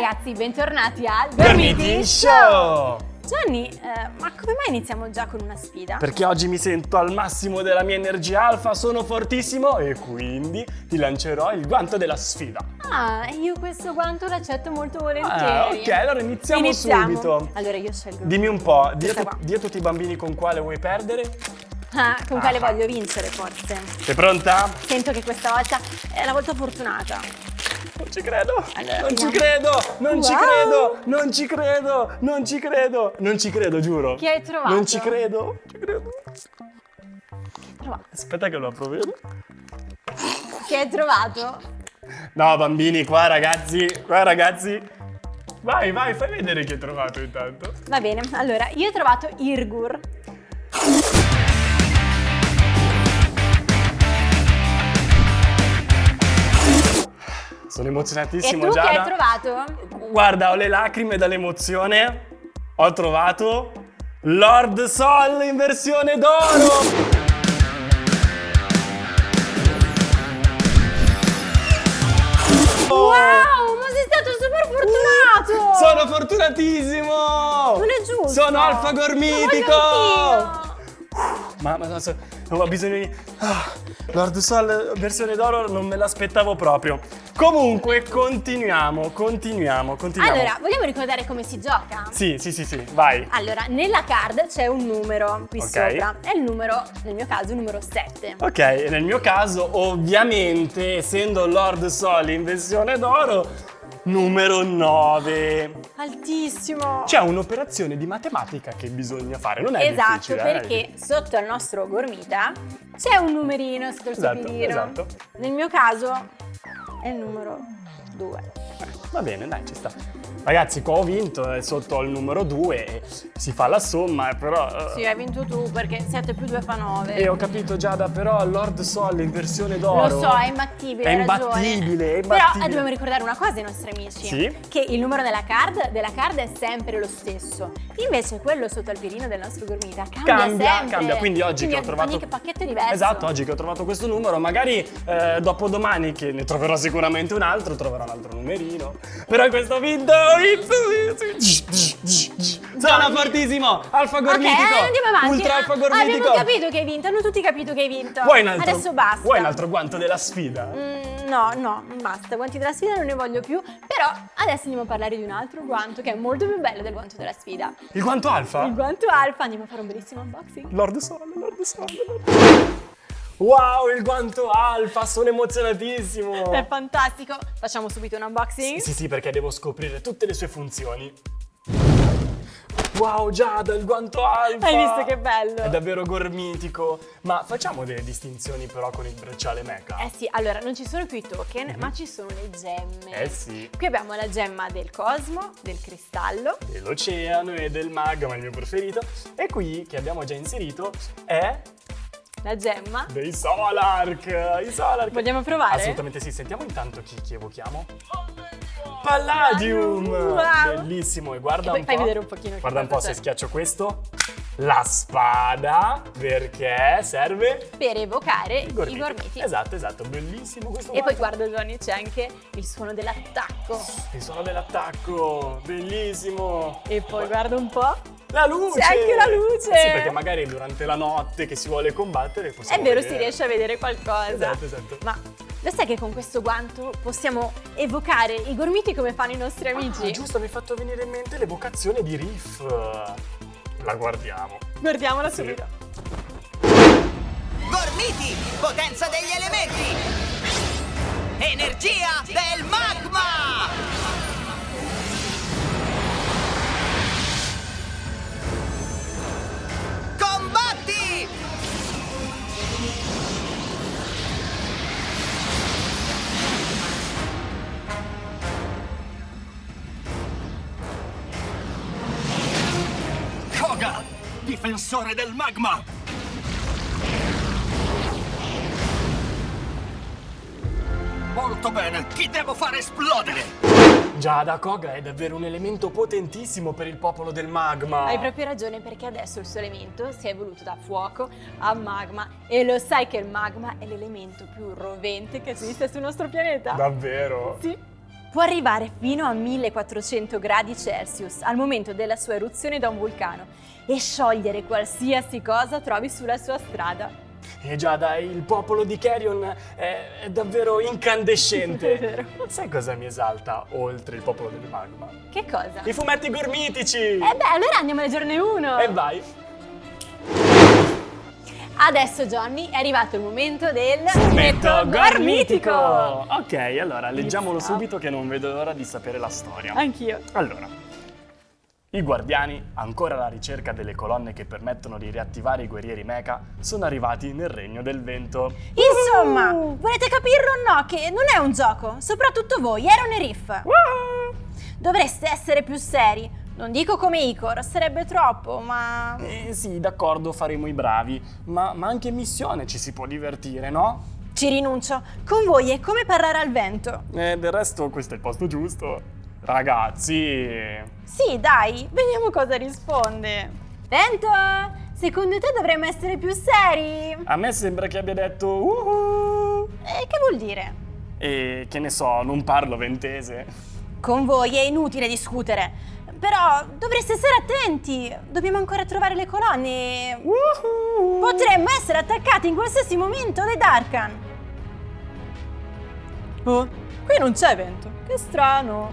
ragazzi, bentornati al Gormiti Show! Gianni, eh, ma come mai iniziamo già con una sfida? Perché oggi mi sento al massimo della mia energia alfa, sono fortissimo e quindi ti lancerò il guanto della sfida. Ah, io questo guanto l'accetto molto volentieri. Ah, ok, allora iniziamo, Iniziamo. subito. Allora io scelgo. Dimmi un po', di a, tutti i bambini con quale vuoi perdere? Ah, con quale Ah. voglio vincere forse? Sei pronta? Sento che questa volta è la volta fortunata. Non ci credo, non ci credo, non ci credo, non ci credo, non ci credo, non ci credo, giuro. Chi hai trovato? Non ci credo, ci credo. Trovato. Aspetta che lo apro bene. Chi hai trovato? No, bambini, qua ragazzi, qua ragazzi. Vai, vai, fai vedere chi hai trovato intanto. Va bene, allora io ho trovato Irgur. Sono E emozionatissimo tu che Giada. hai trovato? Guarda, ho le lacrime dall'emozione. Ho trovato Lord Sol in versione d'oro. Wow, ma sei stato super fortunato! Sono fortunatissimo! Non è giusto! Sono alfa Lo gormitico! voglio anch'io! Ma, ma no, so- ho bisogno di... ah, Lord Sol versione d'oro non me l'aspettavo proprio. Comunque, continuiamo, continuiamo, continuiamo. Allora, vogliamo ricordare come si gioca? Sì, sì, sì, sì, vai. Allora, nella card c'è un numero qui Ok. sopra. È il numero, nel mio caso, il numero 7. Ok, nel mio caso, ovviamente, essendo Lord Sol in versione d'oro, numero 9. Altissimo! C'è un'operazione di matematica che bisogna fare, non è esatto, difficile. eh? perché sotto al nostro gormita c'è un numerino sul Esatto, supirino. esatto. Nel mio caso è il numero 2. Va bene, dai, ci sta. Ragazzi, qua ho vinto, è sotto al numero 2, si fa la somma, eh, però... eh, Sì, hai vinto tu perché 7 più 2 fa 9. E ho capito Giada, però Lord Sol in versione d'oro... Lo so, è imbattibile. È imbattibile, è Però imbattibile. eh, dobbiamo ricordare una cosa ai nostri amici: Sì? che il numero della card, della card è sempre lo stesso. Invece quello sotto al pirino del nostro gormita cambia, Cambia, sempre. cambia, quindi oggi che ho trovato... Ogni pacchetto è diverso. Esatto, oggi che ho trovato questo numero, magari eh, dopodomani che ne troverò sicuramente un altro, troverò un altro numerino. Però questo ho Sono fortissimo, alfa Ok, gormitico, eh, andiamo avanti. ultra alfa gormitico. Abbiamo capito che hai vinto, hanno tutti capito che hai vinto. Vuoi un altro, Adesso basta. Vuoi un altro guanto della sfida? Mm, no, no, basta. Guanti della sfida non ne voglio più. Però adesso andiamo a parlare di un altro guanto che è molto più bello del guanto della sfida. Il guanto alfa? Il guanto alfa. Andiamo a fare un bellissimo unboxing. Lord Sol, Lord Sol. Lord- Wow, il guanto alfa, sono emozionatissimo. È fantastico. Facciamo subito un unboxing. Sì, sì, perché devo scoprire tutte le sue funzioni. Wow, Giada, il guanto alfa! Hai visto che bello? È davvero gormitico. Ma facciamo delle distinzioni però con il bracciale mecha. Eh sì, allora non ci sono più i token, ma ci sono le gemme. Eh sì. Qui abbiamo la gemma del cosmo, del cristallo. Dell'oceano e del magma, il mio preferito. E qui, che abbiamo già inserito, è La gemma. dei Solark. I Solark. Vogliamo provare? Assolutamente sì. Sentiamo intanto chi, chi evochiamo. Palladium! Wow. Bellissimo. E guarda E poi un po'. fai vedere un pochino Guarda un po' se schiaccio questo. La spada, perché serve Per evocare i i gormiti. gormiti. Esatto, esatto. Bellissimo questo E poi guanto. guarda Johnny, c'è anche il suono dell'attacco. Il suono dell'attacco. Bellissimo. E poi guarda un po'. La luce! C'è anche la luce! Eh sì, perché magari durante la notte che si vuole combattere È possiamo vero, vedere. si riesce a vedere qualcosa. Esatto, esatto. Ma lo sai che con questo guanto possiamo evocare i gormiti come fanno i nostri amici? Ah, giusto, mi hai fatto venire in mente l'evocazione di Riff. La guardiamo. Guardiamola Sì. subito. Gormiti, potenza degli elementi! Energia del magma! Difensore del magma! Molto bene, chi devo fare esplodere? Giada Koga è davvero un elemento potentissimo per il popolo del magma. Hai proprio ragione perché adesso il suo elemento si è evoluto da fuoco a magma e lo sai che il magma è l'elemento più rovente che esiste sul nostro pianeta? Davvero? Sì. Può arrivare fino a 1400 gradi Celsius al momento della sua eruzione da un vulcano e sciogliere qualsiasi cosa trovi sulla sua strada. E già dai, il popolo di Carrion è, è davvero incandescente. È. Sai cosa mi esalta oltre il popolo del magma? Che cosa? I fumetti gormitici! Eh beh, allora andiamo a leggerne uno! E vai! Adesso Johnny è arrivato il momento del Fumetto gormitico! Ok, allora leggiamolo subito che non vedo l'ora di sapere la storia. Anch'io. Allora, i guardiani, ancora alla ricerca delle colonne che permettono di riattivare i guerrieri mecha, sono arrivati nel regno del vento. Insomma, volete capirlo o no che non è un gioco, soprattutto voi, Aaron e Riff. Dovreste essere più seri. Non dico come Icor, sarebbe troppo, ma... Eh sì, d'accordo, faremo i bravi, ma, ma anche in missione ci si può divertire, no? Ci rinuncio. Con voi è come parlare al vento. E del resto questo è il posto giusto. Ragazzi, Sì, dai, vediamo cosa risponde. Vento, secondo te dovremmo essere più seri? a me sembra che abbia detto uhu. E che vuol dire? E che ne so, non parlo ventese. Con voi è inutile discutere. Però dovreste stare attenti. Dobbiamo ancora trovare le colonne. Potremmo essere attaccati in qualsiasi momento dai Darkan. Oh, qui non c'è vento. Che strano.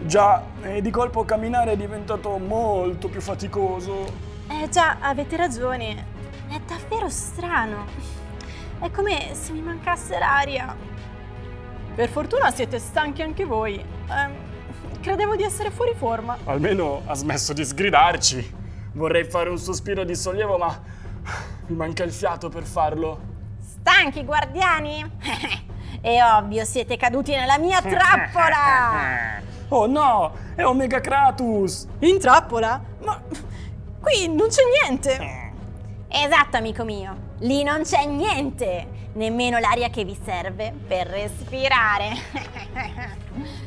Già, e di colpo camminare è diventato molto più faticoso. Eh già, avete ragione. È davvero strano. È come se mi mancasse l'aria. Per fortuna siete stanchi anche voi. Ehm, credevo di essere fuori forma. Almeno ha smesso di sgridarci. Vorrei fare un sospiro di sollievo, ma mi manca il fiato per farlo. Stanchi, guardiani? È ovvio, siete caduti nella mia trappola! Oh no, è Omega Kratos! In trappola? Ma qui non c'è niente! Esatto, amico mio. Lì non c'è niente! Nemmeno l'aria che vi serve per respirare.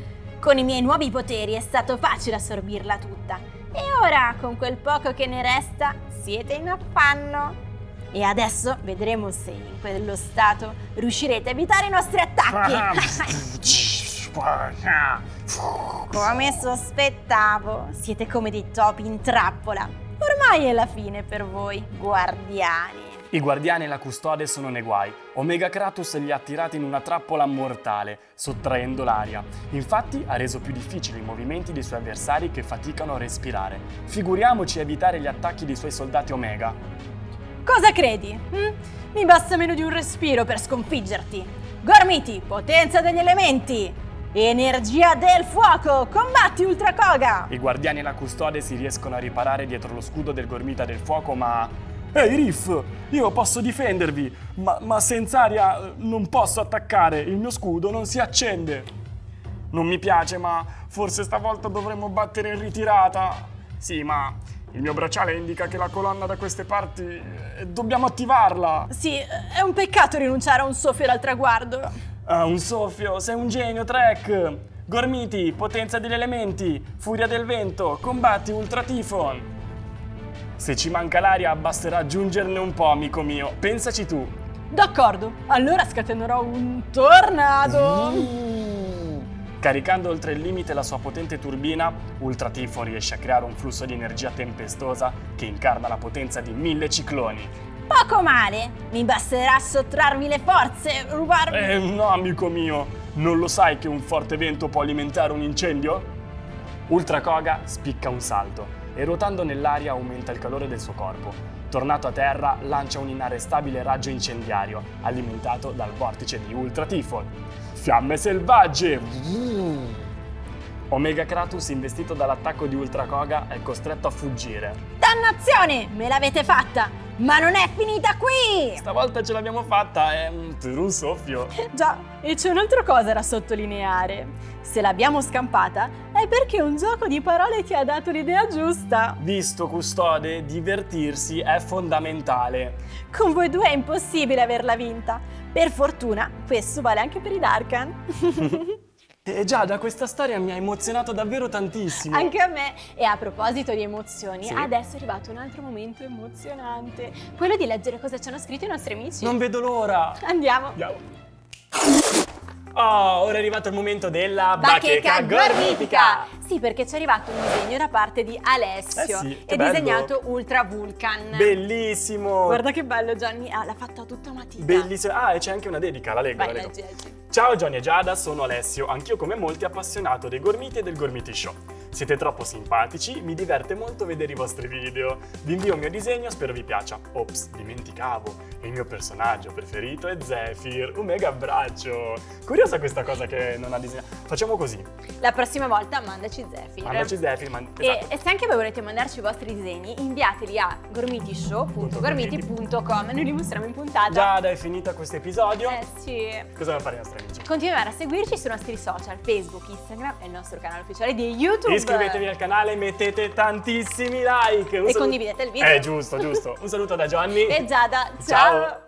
Con i miei nuovi poteri è stato facile assorbirla tutta. E ora, con quel poco che ne resta, siete in affanno. E adesso vedremo se in quello stato riuscirete a evitare i nostri attacchi. Come sospettavo, siete come dei topi in trappola. Ormai è la fine per voi, guardiani. I guardiani e la custode sono nei guai. Omega Kratos li ha attirati in una trappola mortale, sottraendo l'aria. Infatti ha reso più difficili i movimenti dei suoi avversari che faticano a respirare. Figuriamoci evitare gli attacchi dei suoi soldati Omega. Cosa credi? hm? Mi basta meno di un respiro per sconfiggerti. Gormiti, potenza degli elementi! Energia del fuoco! Combatti Ultra Koga! I guardiani e la custode si riescono a riparare dietro lo scudo del Gormita del Fuoco, ma... Ehi Riff, io posso difendervi, ma, ma senza aria eh, non posso attaccare, il mio scudo non si accende. Non mi piace, ma forse stavolta dovremmo battere in ritirata. Sì, ma il mio bracciale indica che la colonna da queste parti... eh, Dobbiamo attivarla. Sì, è un peccato rinunciare a un soffio al traguardo. Ah, un soffio, sei un genio, Trek! Gormiti, potenza degli elementi, furia del vento, combatti Ultra Tifon. Se ci manca l'aria, basterà aggiungerne un po', amico mio. Pensaci tu. D'accordo, allora scatenerò un tornado. Caricando oltre il limite la sua potente turbina, Ultra Tifon riesce a creare un flusso di energia tempestosa che incarna la potenza di mille cicloni. Poco male, mi basterà sottrarvi le forze, rubarvi... Eh, no, amico mio, non lo sai che un forte vento può alimentare un incendio? Ultra Koga spicca un salto e ruotando nell'aria aumenta il calore del suo corpo. Tornato a terra, lancia un inarrestabile raggio incendiario, alimentato dal vortice di Ultra Tifon. Fiamme selvagge! Omega Kratos, investito dall'attacco di Ultra Koga, è costretto a fuggire. Dannazione, me l'avete fatta, ma non è finita qui! Stavolta ce l'abbiamo fatta, è per un soffio. Già, e c'è un'altra cosa da sottolineare. Se l'abbiamo scampata è perché un gioco di parole ti ha dato l'idea giusta. Visto custode, divertirsi è fondamentale. Con voi due è impossibile averla vinta. Per fortuna, questo vale anche per i Darkan. E già, da questa storia mi ha emozionato davvero tantissimo. anche a me. E a proposito di emozioni, Sì. adesso è arrivato un altro momento emozionante. Quello di leggere cosa ci hanno scritto i nostri amici. Non vedo l'ora. Andiamo. Andiamo. Oh, ora è arrivato il momento della Bacheca gormitica. gormitica! Sì, perché ci è arrivato un disegno da parte di Alessio Eh sì, e bello. disegnato Ultra Vulcan. Bellissimo! Guarda che bello Gianni, ah, l'ha fatto tutta matita. Bellissimo. Ah, e c'è anche una dedica, la leggo, Vai, la leggo. leggi, leggi. Ciao Johnny e Giada, sono Alessio, anch'io come molti appassionato dei gormiti e del Gormiti Show. Siete troppo simpatici, mi diverte molto vedere i vostri video. Vi invio un mio disegno, spero vi piaccia. Ops, dimenticavo, il mio personaggio preferito è Zephyr, un mega abbraccio. Curiosa questa cosa che non ha disegnato. Facciamo così, La prossima volta mandaci Zephyr. mandaci Zephyr, man- E, esatto. e se anche voi volete mandarci i vostri disegni, inviateli a gormitishow.gormiti.com Noi li mostriamo in puntata. Giada, è finita questo episodio. Eh sì. Cosa devono fare i nostri amici? Continuare a seguirci sui nostri social, Facebook, Instagram e il nostro canale ufficiale di YouTube. Iscrivetevi al canale, mettete tantissimi like. E condividete il video. Eh, giusto, giusto. Un saluto da Gianni. E Giada, ciao. Ciao. out.